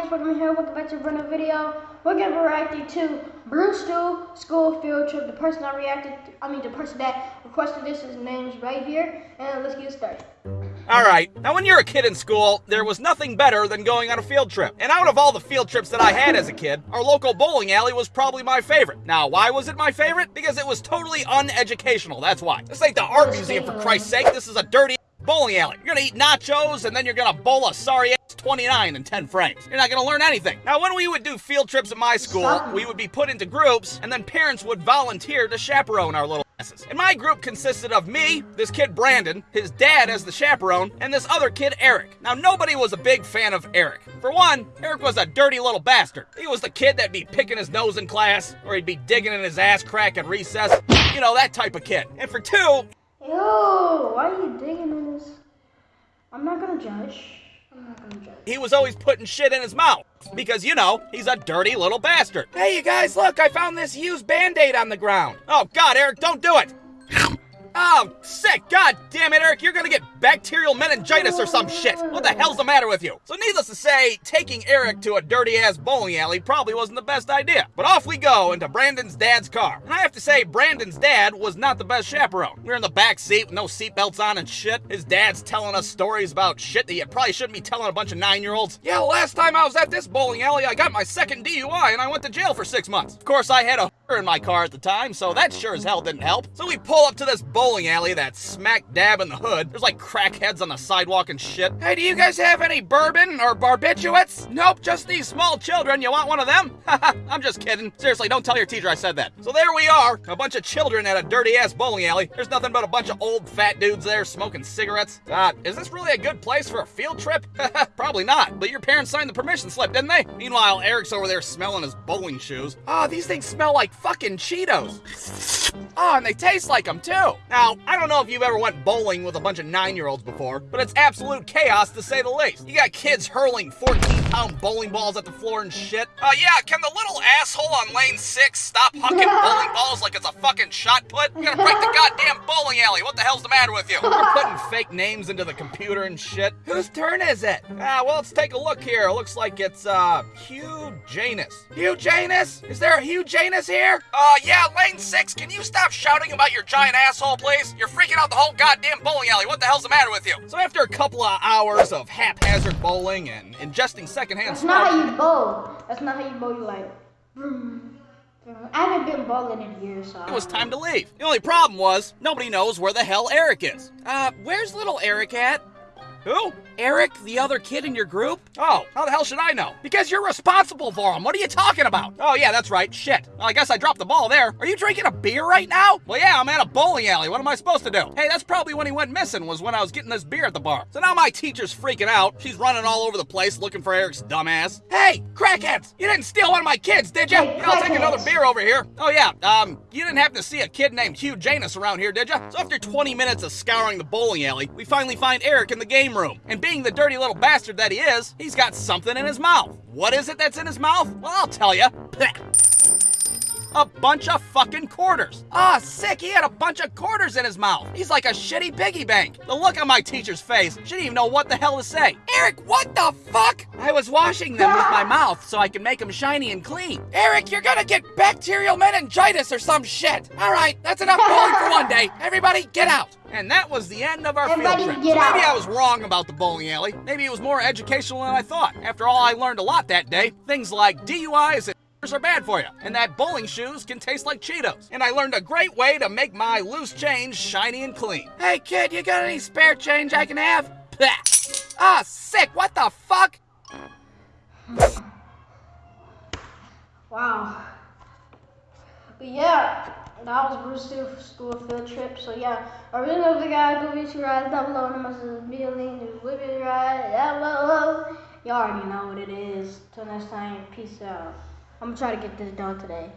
guys, welcome here, welcome back to a brand new video. We're gonna be reacting to Blue Stew School Field Trip. The person that reacted, I mean the person that requested this, his name's right here, and let's get started. Alright, now when you're a kid in school, there was nothing better than going on a field trip. And out of all the field trips that I had as a kid, our local bowling alley was probably my favorite. Now, why was it my favorite? Because it was totally uneducational, that's why. This ain't the art museum for Christ's sake, this is a dirty bowling alley. You're gonna eat nachos and then you're gonna bowl a sorry 29 in 10 frames. You're not gonna learn anything. Now, when we would do field trips at my school, we would be put into groups and then parents would volunteer to chaperone our little asses. And my group consisted of me, this kid Brandon, his dad as the chaperone, and this other kid Eric. Now, nobody was a big fan of Eric. For one, Eric was a dirty little bastard. He was the kid that'd be picking his nose in class, or he'd be digging in his ass crack at recess. You know, that type of kid. And for two, Ew, why are you digging in this? I'm not gonna judge. I'm not gonna judge. he was always putting shit in his mouth. Because, you know, he's a dirty little bastard. Hey, you guys, look, I found this used band aid on the ground. Oh, God, Eric, don't do it. Oh, sick. God damn it, Eric, you're gonna get bacterial meningitis or some shit. What the hell's the matter with you? So, needless to say, taking Eric to a dirty ass bowling alley probably wasn't the best idea. But off we go into Brandon's dad's car. And I have to say, Brandon's dad was not the best chaperone. We are in the back seat with no seatbelts on and shit. His dad's telling us stories about shit that you probably shouldn't be telling a bunch of nine year olds. Yeah, last time I was at this bowling alley, I got my second DUI and I went to jail for six months. Of course, I had a in my car at the time, so that sure as hell didn't help. So we pull up to this bowling alley that's smack dab in the hood. There's like crackheads on the sidewalk and shit. Hey, do you guys have any bourbon or barbiturates? Nope, just these small children. You want one of them? I'm just kidding. Seriously, don't tell your teacher I said that. So there we are, a bunch of children at a dirty ass bowling alley. There's nothing but a bunch of old fat dudes there smoking cigarettes. Uh, is this really a good place for a field trip? Probably not, but your parents signed the permission slip, didn't they? Meanwhile, Eric's over there smelling his bowling shoes. Ah, these things smell like fucking Cheetos. Oh, and they taste like them too. Now, I don't know if you've ever went bowling with a bunch of nine-year-olds before, but it's absolute chaos to say the least. You got kids hurling 14-pound bowling balls at the floor and shit. Oh uh, yeah, can the little asshole on lane six stop hucking bowling balls like it's a fucking shot put? You're gonna break the goddamn bowling alley. What the hell's the matter with you? You're putting fake names into the computer and shit. Whose turn is it? Ah, well, let's take a look here. It looks like it's, uh, Hugh Janus. Hugh Janus? Is there a Hugh Janus here? Uh, yeah, lane six. Can you stop shouting about your giant asshole, please? You're freaking out the whole goddamn bowling alley. What the hell's the matter with you? So after a couple of hours of haphazard bowling and ingesting secondhand That's smoke, not how you bowl. That's not how you bowl. You like. vroom, vroom. I haven't been bowling in years, so. it was time to leave. The only problem was nobody knows where the hell Eric is. Uh, where's little Eric at? Who? Eric, the other kid in your group? Oh, how the hell should I know? Because you're responsible for him. What are you talking about? Oh, yeah, that's right. Shit. Well, I guess I dropped the ball there. Are you drinking a beer right now? Well, yeah, I'm at a bowling alley. What am I supposed to do? Hey, that's probably when he went missing, was when I was getting this beer at the bar. So now my teacher's freaking out. She's running all over the place looking for Eric's dumbass. Hey, crackheads! You didn't steal one of my kids, did you? Yeah, I'll take another beer over here. Oh, yeah, um, you didn't happen to see a kid named Hugh Janus around here, did you? So after 20 minutes of scouring the bowling alley, we finally find Eric in the game room. And being the dirty little bastard that he is, he's got something in his mouth. What is it that's in his mouth? Well, I'll tell you. A bunch of fucking quarters. Ah, sick, he had a bunch of quarters in his mouth. He's like a shitty piggy bank. The look on my teacher's face, she didn't even know what the hell to say. Eric, what the fuck? I was washing them with my mouth so I could make them shiny and clean. Eric, you're gonna get bacterial meningitis or some shit. All right, that's enough bowling for one day. Everybody, get out. And that was the end of our Everybody field trip. So maybe. I was wrong about the bowling alley. Maybe it was more educational than I thought. After all, I learned a lot that day. Things like DUIs and are bad for you, and that bowling shoes can taste like Cheetos. And I learned a great way to make my loose change shiny and clean. Hey kid, you got any spare change I can have? Bleh. Ah, sick, what the fuck? Wow. But yeah, that was Bruce Steele school field trip. So yeah, I really love the guy. Go be two rides down below. And must be a link to whip it right down below. Y'all already know what it is. Till next time, peace out. I'm gonna try to get this done today.